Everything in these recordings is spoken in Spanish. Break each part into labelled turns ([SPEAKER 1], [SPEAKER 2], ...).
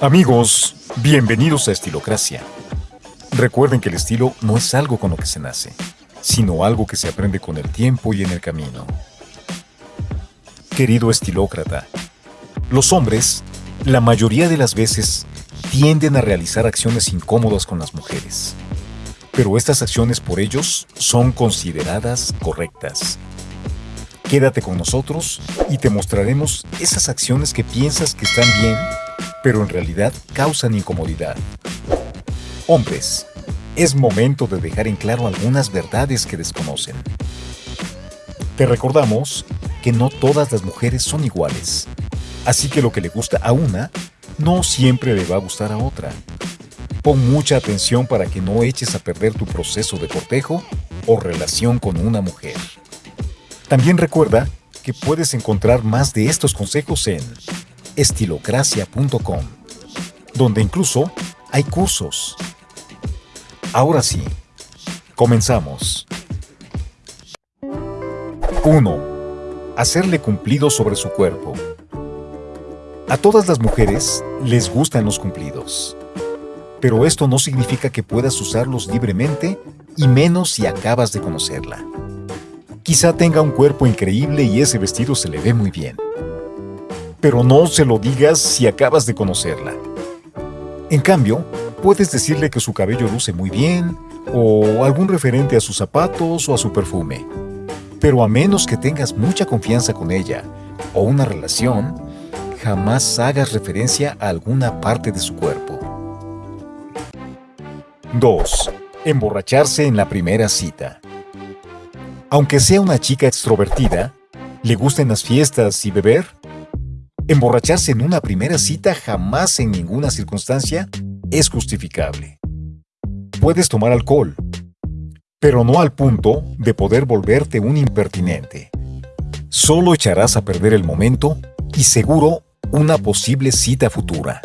[SPEAKER 1] Amigos, bienvenidos a Estilocracia. Recuerden que el estilo no es algo con lo que se nace, sino algo que se aprende con el tiempo y en el camino. Querido estilócrata, los hombres, la mayoría de las veces, tienden a realizar acciones incómodas con las mujeres. Pero estas acciones por ellos son consideradas correctas. Quédate con nosotros y te mostraremos esas acciones que piensas que están bien, pero en realidad causan incomodidad. Hombres, es momento de dejar en claro algunas verdades que desconocen. Te recordamos que no todas las mujeres son iguales, así que lo que le gusta a una no siempre le va a gustar a otra. Pon mucha atención para que no eches a perder tu proceso de cortejo o relación con una mujer. También recuerda que puedes encontrar más de estos consejos en estilocracia.com, donde incluso hay cursos. Ahora sí, comenzamos. 1. Hacerle cumplido sobre su cuerpo. A todas las mujeres les gustan los cumplidos. Pero esto no significa que puedas usarlos libremente y menos si acabas de conocerla. Quizá tenga un cuerpo increíble y ese vestido se le ve muy bien. Pero no se lo digas si acabas de conocerla. En cambio, puedes decirle que su cabello luce muy bien, o algún referente a sus zapatos o a su perfume. Pero a menos que tengas mucha confianza con ella o una relación, jamás hagas referencia a alguna parte de su cuerpo. 2. Emborracharse en la primera cita. Aunque sea una chica extrovertida, le gusten las fiestas y beber, emborracharse en una primera cita jamás en ninguna circunstancia es justificable. Puedes tomar alcohol, pero no al punto de poder volverte un impertinente. Solo echarás a perder el momento y seguro una posible cita futura.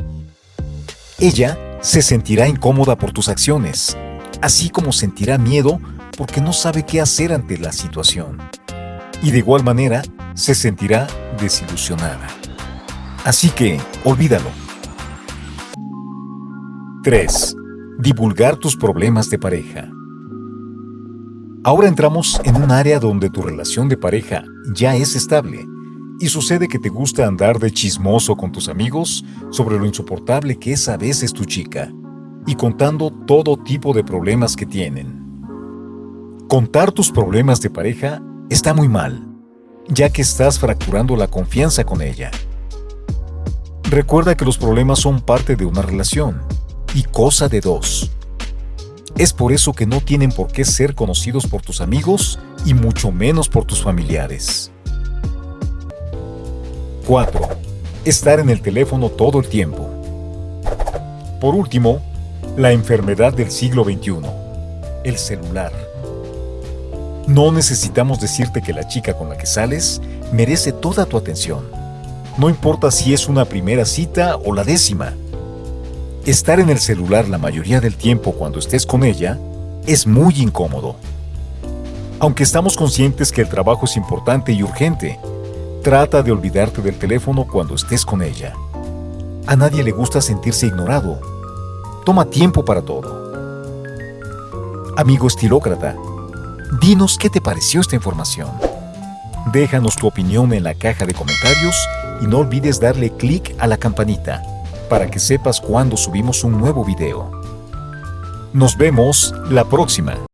[SPEAKER 1] Ella se sentirá incómoda por tus acciones, así como sentirá miedo porque no sabe qué hacer ante la situación. Y de igual manera, se sentirá desilusionada. Así que, olvídalo. 3. Divulgar tus problemas de pareja. Ahora entramos en un área donde tu relación de pareja ya es estable y sucede que te gusta andar de chismoso con tus amigos sobre lo insoportable que es a veces tu chica y contando todo tipo de problemas que tienen. Contar tus problemas de pareja está muy mal, ya que estás fracturando la confianza con ella. Recuerda que los problemas son parte de una relación y cosa de dos. Es por eso que no tienen por qué ser conocidos por tus amigos y mucho menos por tus familiares. 4. Estar en el teléfono todo el tiempo. Por último, la enfermedad del siglo XXI, el celular. No necesitamos decirte que la chica con la que sales merece toda tu atención. No importa si es una primera cita o la décima. Estar en el celular la mayoría del tiempo cuando estés con ella es muy incómodo. Aunque estamos conscientes que el trabajo es importante y urgente, trata de olvidarte del teléfono cuando estés con ella. A nadie le gusta sentirse ignorado. Toma tiempo para todo. Amigo estilócrata, Dinos qué te pareció esta información. Déjanos tu opinión en la caja de comentarios y no olvides darle clic a la campanita para que sepas cuando subimos un nuevo video. Nos vemos la próxima.